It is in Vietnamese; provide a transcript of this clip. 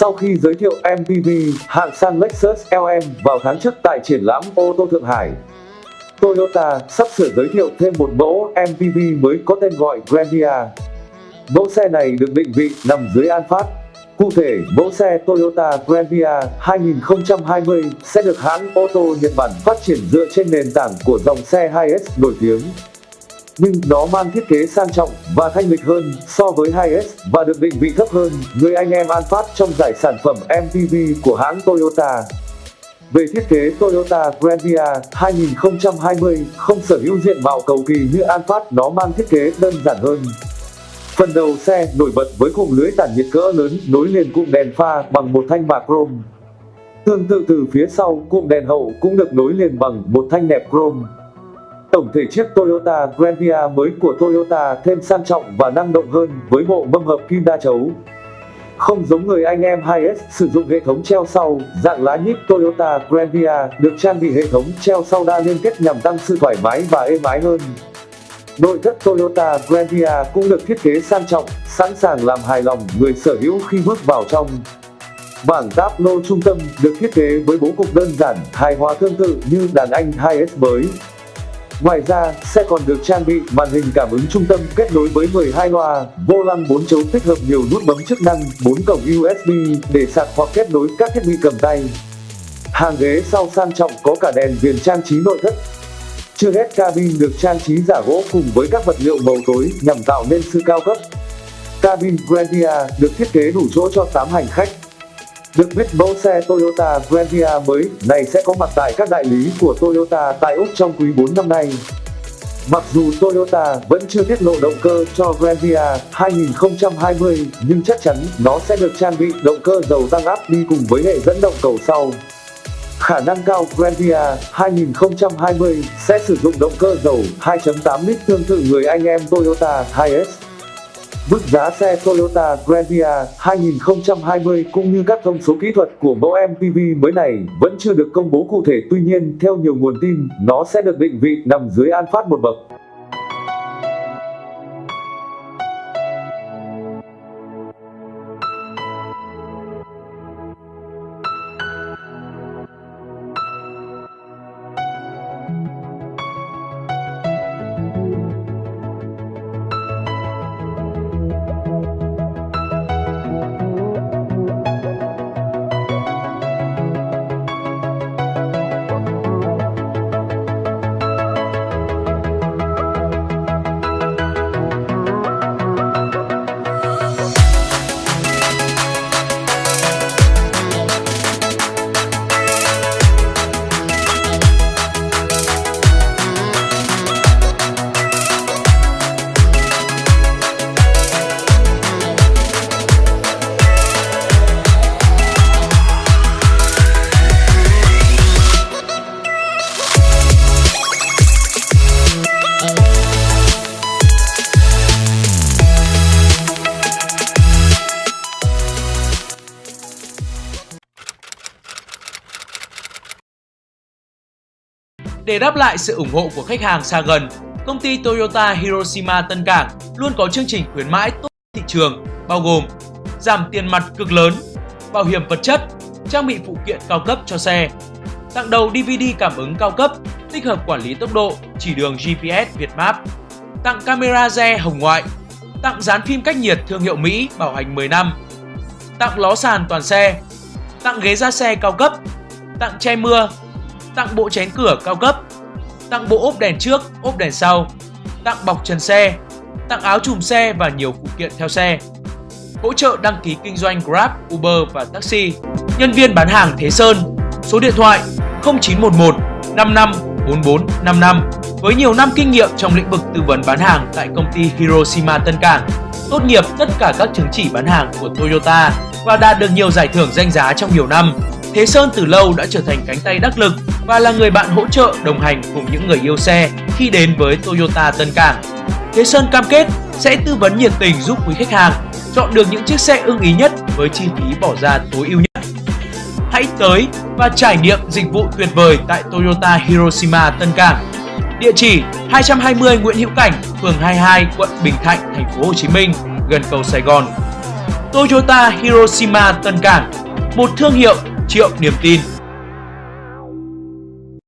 Sau khi giới thiệu MPV, hạng sang Lexus LM vào tháng trước tại triển lãm ô tô Thượng Hải, Toyota sắp sửa giới thiệu thêm một mẫu MPV mới có tên gọi Grandia. Mẫu xe này được định vị nằm dưới Alphard. Cụ thể, mẫu xe Toyota Grandia 2020 sẽ được hãng ô tô Nhật Bản phát triển dựa trên nền tảng của dòng xe 2S nổi tiếng. Nhưng nó mang thiết kế sang trọng và thanh lịch hơn so với 2S và được định vị thấp hơn người anh em Alphard trong giải sản phẩm MPV của hãng Toyota. Về thiết kế Toyota Grandia 2020 không sở hữu diện mạo cầu kỳ như Alphard nó mang thiết kế đơn giản hơn. Phần đầu xe nổi bật với cụm lưới tản nhiệt cỡ lớn nối liền cụm đèn pha bằng một thanh bạc chrome. Tương tự từ phía sau, cụm đèn hậu cũng được nối liền bằng một thanh nẹp chrome. Tổng thể chiếc Toyota Grandia mới của Toyota thêm sang trọng và năng động hơn với bộ mâm hợp kim đa chấu. Không giống người anh em 2S sử dụng hệ thống treo sau, dạng lá nhíp Toyota Grandia được trang bị hệ thống treo sau đa liên kết nhằm tăng sự thoải mái và êm ái hơn. Nội thất Toyota Grandia cũng được thiết kế sang trọng, sẵn sàng làm hài lòng người sở hữu khi bước vào trong. Bảng táp lô trung tâm được thiết kế với bố cục đơn giản, hài hòa tương tự như đàn anh 2S mới. Ngoài ra, xe còn được trang bị màn hình cảm ứng trung tâm kết nối với 12 loa, vô lăng 4 chấu tích hợp nhiều nút bấm chức năng, 4 cổng USB để sạc hoặc kết nối các thiết bị cầm tay. Hàng ghế sau sang trọng có cả đèn viền trang trí nội thất. Chưa hết cabin được trang trí giả gỗ cùng với các vật liệu màu tối nhằm tạo nên sự cao cấp. Cabin Grandia được thiết kế đủ chỗ cho 8 hành khách, được biết mẫu xe Toyota Grandia mới này sẽ có mặt tại các đại lý của Toyota tại Úc trong quý 4 năm nay. Mặc dù Toyota vẫn chưa tiết lộ động cơ cho Grandia 2020, nhưng chắc chắn nó sẽ được trang bị động cơ dầu tăng áp đi cùng với hệ dẫn động cầu sau. Khả năng cao Grandia 2020 sẽ sử dụng động cơ dầu 2.8 lít tương tự người anh em Toyota 2S. Mức giá xe Toyota Grandia 2020 cũng như các thông số kỹ thuật của mẫu MPV mới này vẫn chưa được công bố cụ thể tuy nhiên theo nhiều nguồn tin, nó sẽ được định vị nằm dưới Alphard một bậc. Để đáp lại sự ủng hộ của khách hàng xa gần, công ty Toyota Hiroshima Tân Cảng luôn có chương trình khuyến mãi tốt thị trường, bao gồm giảm tiền mặt cực lớn, bảo hiểm vật chất, trang bị phụ kiện cao cấp cho xe, tặng đầu DVD cảm ứng cao cấp, tích hợp quản lý tốc độ, chỉ đường GPS Việt Map, tặng camera re hồng ngoại, tặng dán phim cách nhiệt thương hiệu Mỹ bảo hành 10 năm, tặng ló sàn toàn xe, tặng ghế da xe cao cấp, tặng che mưa, tặng bộ chén cửa cao cấp, tặng bộ ốp đèn trước, ốp đèn sau, tặng bọc trần xe, tặng áo chùm xe và nhiều phụ kiện theo xe. Hỗ trợ đăng ký kinh doanh Grab, Uber và taxi. Nhân viên bán hàng Thế Sơn. Số điện thoại 0911 55 4455 với nhiều năm kinh nghiệm trong lĩnh vực tư vấn bán hàng tại công ty Hiroshima Tân Cảng, tốt nghiệp tất cả các chứng chỉ bán hàng của Toyota và đạt được nhiều giải thưởng danh giá trong nhiều năm. Thế Sơn từ lâu đã trở thành cánh tay đắc lực và là người bạn hỗ trợ đồng hành cùng những người yêu xe khi đến với Toyota Tân Cảng. Thế Sơn cam kết sẽ tư vấn nhiệt tình giúp quý khách hàng chọn được những chiếc xe ưng ý nhất với chi phí bỏ ra tối ưu nhất. Hãy tới và trải nghiệm dịch vụ tuyệt vời tại Toyota Hiroshima Tân Cảng. Địa chỉ 220 Nguyễn Hữu Cảnh, phường 22, quận Bình Thạnh, thành phố Hồ Chí Minh, gần cầu Sài Gòn. Toyota Hiroshima Tân Cảng, một thương hiệu triệu niềm tin.